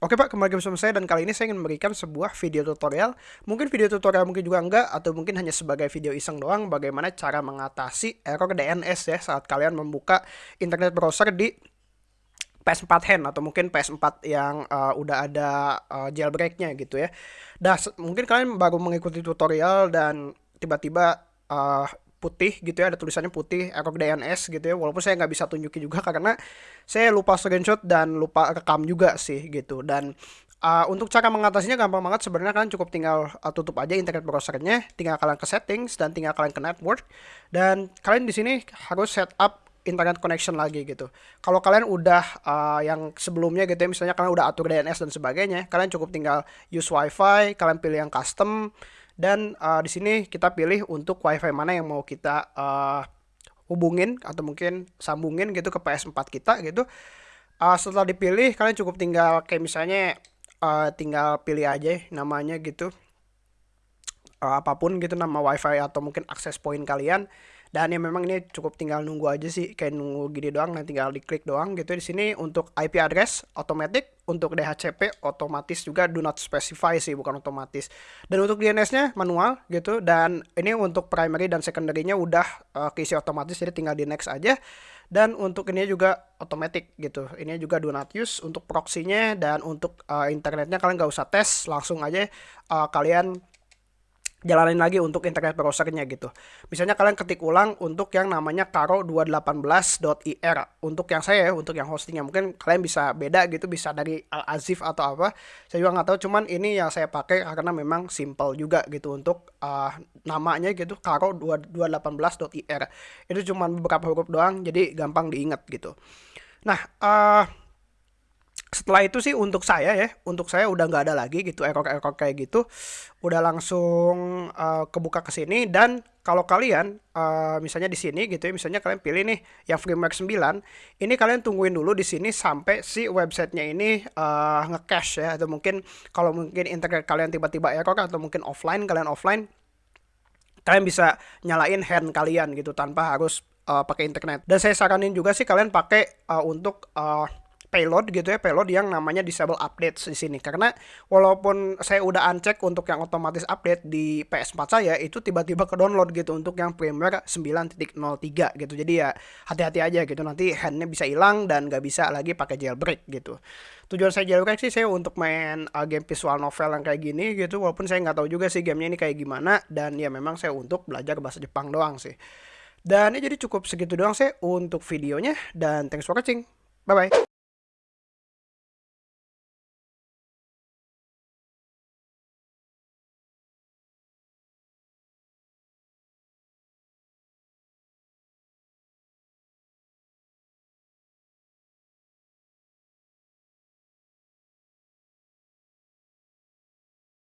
Oke Pak, kembali bersama saya dan kali ini saya ingin memberikan sebuah video tutorial. Mungkin video tutorial mungkin juga enggak atau mungkin hanya sebagai video iseng doang bagaimana cara mengatasi error DNS ya saat kalian membuka internet browser di PS4 hand atau mungkin PS4 yang uh, udah ada uh, jailbreaknya gitu ya. Dah mungkin kalian baru mengikuti tutorial dan tiba-tiba uh, putih gitu ya ada tulisannya putih error DNS gitu ya. Walaupun saya nggak bisa tunjukin juga karena saya lupa screenshot dan lupa rekam juga sih gitu. Dan uh, untuk cara mengatasinya gampang banget. Sebenarnya kalian cukup tinggal uh, tutup aja internet browsernya tinggal kalian ke settings dan tinggal kalian ke network. Dan kalian di sini harus setup internet connection lagi gitu. Kalau kalian udah uh, yang sebelumnya gitu ya, misalnya kalian udah atur DNS dan sebagainya, kalian cukup tinggal use WiFi, kalian pilih yang custom, dan uh, di sini kita pilih untuk wifi mana yang mau kita uh, hubungin atau mungkin sambungin gitu ke PS4 kita gitu. Uh, setelah dipilih kalian cukup tinggal kayak misalnya uh, tinggal pilih aja namanya gitu. Uh, apa pun gitu nama wifi atau mungkin akses point kalian. Dan ya memang ini cukup tinggal nunggu aja sih kayak nunggu gini doang nanti tinggal diklik doang gitu. Di sini untuk IP address otomatis untuk DHCP otomatis juga do not specify sih bukan otomatis. Dan untuk DNS-nya manual gitu. Dan ini untuk primary dan secondary-nya udah uh, keisi otomatis jadi tinggal di next aja. Dan untuk ini juga otomatis gitu. Ini juga do not use untuk proxy-nya dan untuk uh, internetnya. Kalian nggak usah tes langsung aja uh, kalian jalanin lagi untuk internet browsernya gitu. Misalnya kalian ketik ulang untuk yang namanya karo218.ir untuk yang saya untuk yang hostingnya mungkin kalian bisa beda gitu bisa dari Al Azif atau apa. Saya juga nggak tahu cuman ini yang saya pakai karena memang simple juga gitu untuk uh, namanya gitu karo218.ir. Itu cuma beberapa huruf doang jadi gampang diingat gitu. Nah, uh, setelah itu sih untuk saya ya untuk saya udah nggak ada lagi gitu error-error kayak gitu udah langsung uh, kebuka ke sini. Dan kalau kalian uh, misalnya di sini gitu ya misalnya kalian pilih nih yang firmware 9 ini kalian tungguin dulu di sini sampai si websitenya ini uh, nge-cache ya. Atau mungkin kalau mungkin internet kalian tiba-tiba error atau mungkin offline kalian offline kalian bisa nyalain hand kalian gitu tanpa harus uh, pakai internet. Dan saya saranin juga sih kalian pakai uh, untuk uh, payload gitu ya payload yang namanya disable update di sini. Karena walaupun saya udah uncheck untuk yang otomatis update di PS4 saya itu tiba-tiba ke download gitu untuk yang firmware 9.03 gitu. Jadi ya hati-hati aja gitu nanti handnya bisa hilang dan nggak bisa lagi pakai jailbreak gitu. Tujuan saya jailbreak sih saya untuk main uh, game visual novel yang kayak gini gitu walaupun saya nggak tahu juga sih gamenya ini kayak gimana dan ya memang saya untuk belajar bahasa Jepang doang sih. Dan ya jadi cukup segitu doang sih untuk videonya dan thanks for watching. Bye bye